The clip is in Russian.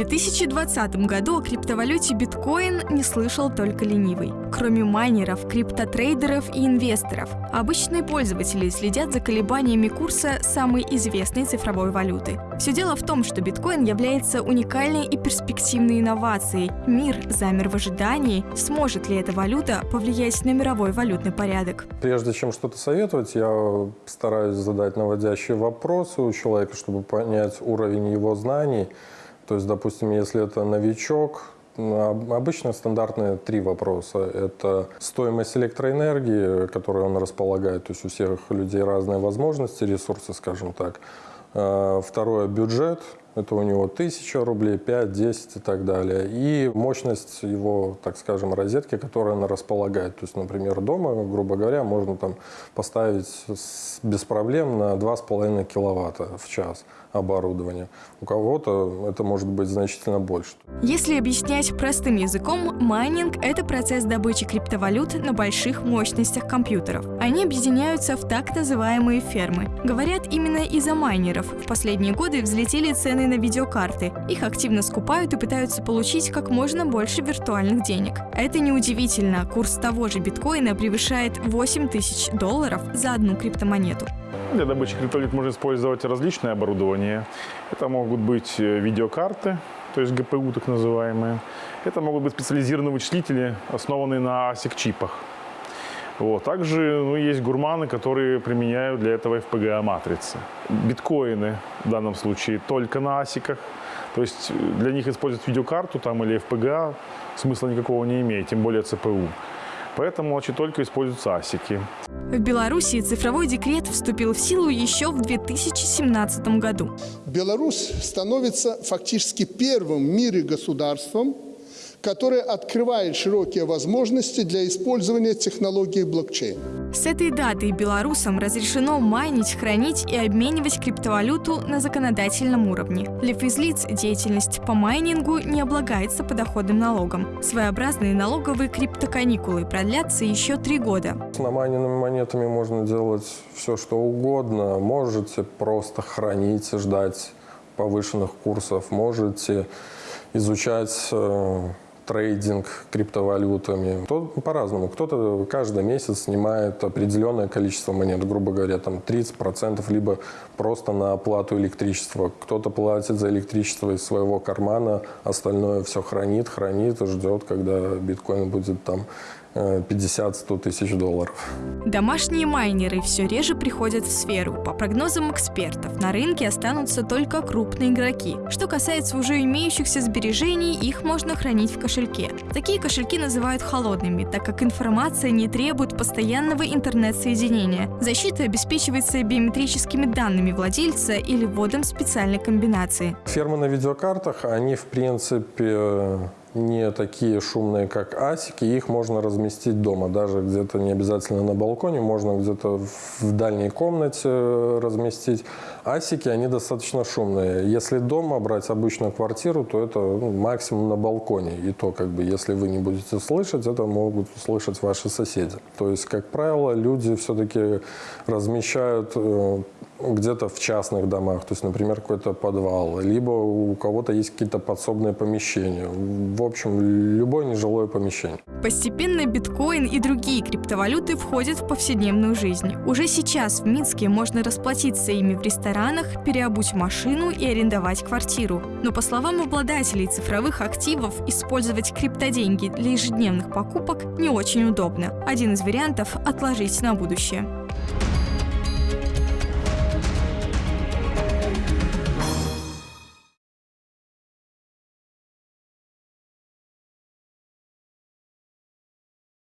В 2020 году о криптовалюте биткоин не слышал только ленивый. Кроме майнеров, криптотрейдеров и инвесторов, обычные пользователи следят за колебаниями курса самой известной цифровой валюты. Все дело в том, что биткоин является уникальной и перспективной инновацией. Мир замер в ожидании, сможет ли эта валюта повлиять на мировой валютный порядок. Прежде чем что-то советовать, я стараюсь задать наводящие вопросы у человека, чтобы понять уровень его знаний. То есть, допустим, если это новичок, Обычно стандартные три вопроса. Это стоимость электроэнергии, которой он располагает, то есть у всех людей разные возможности, ресурсы, скажем так. А, второе – бюджет, это у него 1000 рублей, 5, 10 и так далее. И мощность его, так скажем, розетки, которая она располагает. То есть, например, дома, грубо говоря, можно там поставить без проблем на 2,5 киловатта в час оборудования. У кого-то это может быть значительно больше. Если объяснять простым языком, майнинг – это процесс добычи криптовалют на больших мощностях компьютеров. Они объединяются в так называемые фермы. Говорят, именно из-за майнеров в последние годы взлетели цены на видеокарты. Их активно скупают и пытаются получить как можно больше виртуальных денег. Это неудивительно, курс того же биткоина превышает 8 тысяч долларов за одну криптомонету. Для добычи криптовалют можно использовать различное оборудование. Это могут быть э, видеокарты, то есть ГПУ так называемые. Это могут быть специализированные вычислители, основанные на ASIC-чипах. Вот. Также ну, есть гурманы, которые применяют для этого FPGA-матрицы. Биткоины в данном случае только на асиках. То есть э, для них использовать видеокарту там, или FPGA смысла никакого не имеет, тем более ЦПУ. Поэтому значит, только используются асики. В Беларуси цифровой декрет вступил в силу еще в 2017 году. Беларусь становится фактически первым в мире государством, которое открывает широкие возможности для использования технологии блокчейн. С этой даты белорусам разрешено майнить, хранить и обменивать криптовалюту на законодательном уровне. Для физлиц деятельность по майнингу не облагается подоходным налогом. Своеобразные налоговые криптоканикулы продлятся еще три года. С намайненными монетами можно делать все, что угодно. Можете просто хранить, ждать повышенных курсов, можете изучать э, трейдинг криптовалютами. Кто по-разному. Кто-то каждый месяц снимает определенное количество монет, грубо говоря, там 30%, либо просто на оплату электричества. Кто-то платит за электричество из своего кармана, остальное все хранит, хранит ждет, когда биткоин будет там 50-100 тысяч долларов. Домашние майнеры все реже приходят в сферу. По прогнозам экспертов, на рынке останутся только крупные игроки. Что касается уже имеющихся сбережений, их можно хранить в кошельке. Такие кошельки называют холодными, так как информация не требует постоянного интернет-соединения. Защита обеспечивается биометрическими данными владельца или вводом специальной комбинации. Фермы на видеокартах, они в принципе не такие шумные, как асики, их можно разместить дома, даже где-то не обязательно на балконе, можно где-то в дальней комнате разместить. Асики, они достаточно шумные. Если дома брать обычную квартиру, то это ну, максимум на балконе. И то, как бы, если вы не будете слышать, это могут слышать ваши соседи. То есть, как правило, люди все-таки размещают э, где-то в частных домах, то есть, например, какой-то подвал, либо у кого-то есть какие-то подсобные помещения. В общем, любое нежилое помещение. Постепенно биткоин и другие криптовалюты входят в повседневную жизнь. Уже сейчас в Минске можно расплатиться ими в ресторанах, переобуть машину и арендовать квартиру. Но по словам обладателей цифровых активов, использовать криптоденьги для ежедневных покупок не очень удобно. Один из вариантов – отложить на будущее.